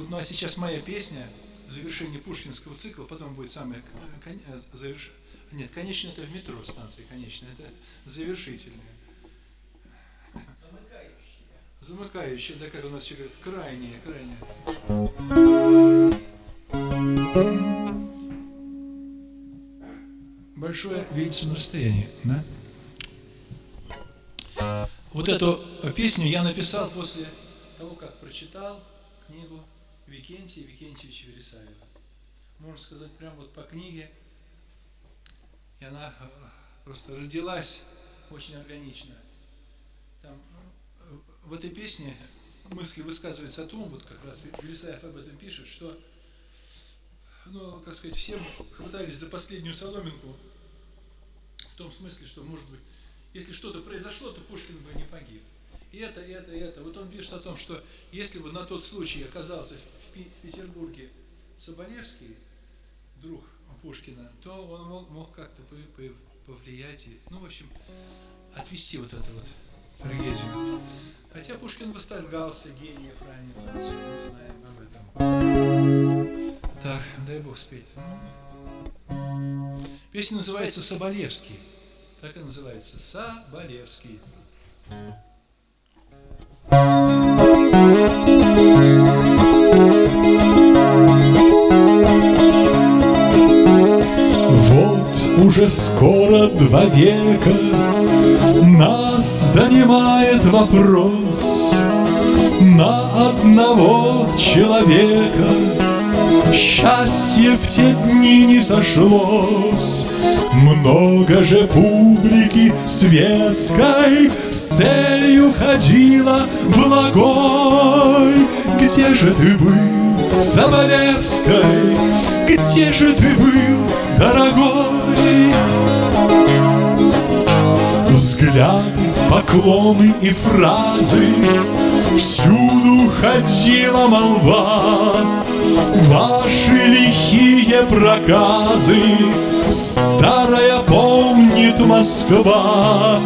Вот, ну а сейчас моя песня в завершении пушкинского цикла, потом будет самое кон, заверш... Нет, конечно, это в метро станции, конечно, это завершительная. Замыкающая. Замыкающая, да, как у нас еще говорят, крайняя, крайняя. Большое видится на расстоянии, да? Вот эту песню я написал после того, как прочитал книгу Викентия Викентьевича Вересаева. Можно сказать, прямо вот по книге. И она э, просто родилась очень органично. Там, э, в этой песне мысли высказывается о том, вот как раз Вересаев об этом пишет, что, ну, как сказать, все хватались за последнюю соломинку, в том смысле, что, может быть, если что-то произошло, то Пушкин бы не погиб. И это, и это, и это. Вот он пишет о том, что если бы на тот случай оказался в Петербурге Соболевский, друг Пушкина, то он мог, мог как-то повлиять и, ну, в общем, отвести вот эту вот трагедию. Хотя Пушкин восторгался гениев ранних французов, мы знаем об этом. Так, дай бог спеть. Песня называется «Соболевский». Так и называется Соболевский. Вот скоро два века. Нас донимает вопрос На одного человека. Счастье в те дни не сошлось. Много же публики светской С целью ходила благой. Где же ты был, Соболевской? Где же ты был, дорогой? Взгляды, поклоны и фразы. Всюду ходила молва. Ваши лихие проказы. Старая помнит Москва.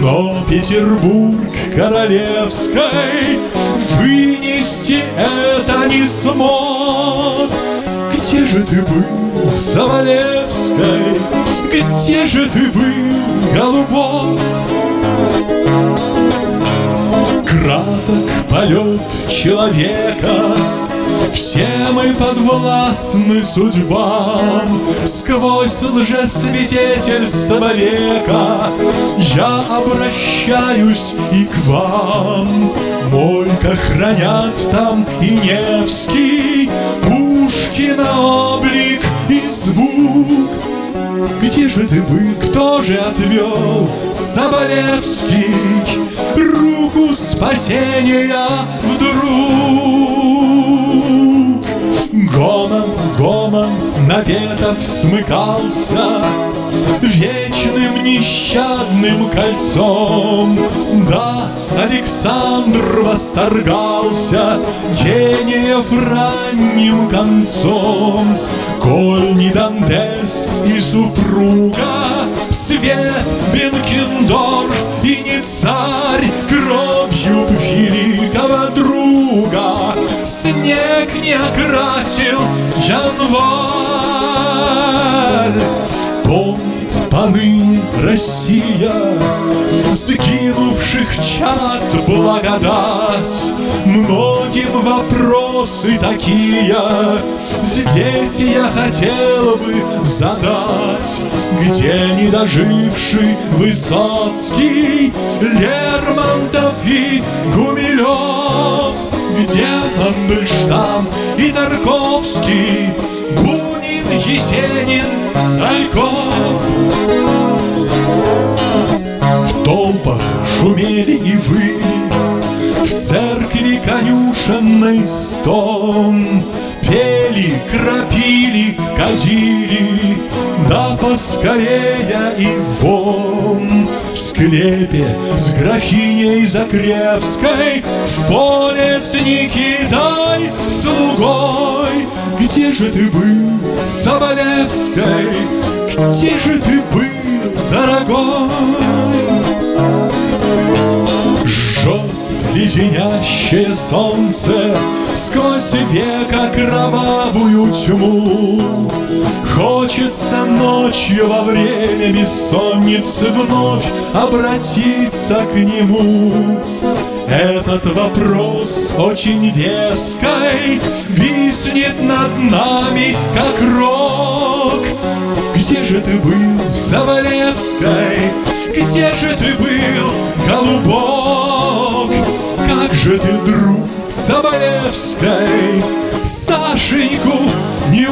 Но Петербург королевской Вынести это не смог Где же ты был, Соболевской? Где же ты был, голубой? Краток полет человека все мы подвластны судьбам Сквозь лжесвидетельство века Я обращаюсь и к вам Мойка хранят там и Невский Пушкина облик и звук где же ты был, кто же отвел Соболевский руку спасения вдруг? Гомон, гомон наветов смыкался Вечным нещадным кольцом. Да, Александр восторгался Гениев ранним концом. Коль не Дантес и супруга Свет Бенкендорф и не царь Кровью великого друга. Снег не окрасил январь. Помнит поныне Россия Сгинувших чад благодать Многим вопросы такие Здесь я хотел бы задать Где недоживший Высоцкий Лермонтов и Гумилев где Мандельштам и Тарковский, Бунин, Есенин, Альков. Толпах шумели и выли, В церкви конюшенный стон, Пели, крапили, кадили, Да поскорее и вон склепе с графиней Закревской В поле с Никитой слугой Где же ты был, Соболевской? Где же ты был, дорогой? Леденящее солнце Сквозь века кровавую тьму Хочется ночью во время бессонницы Вновь обратиться к нему Этот вопрос очень веской Виснет над нами, как рок Где же ты был, Соболевской? Где же ты был, голубок? Как же ты, друг Соболевской, Сашеньку не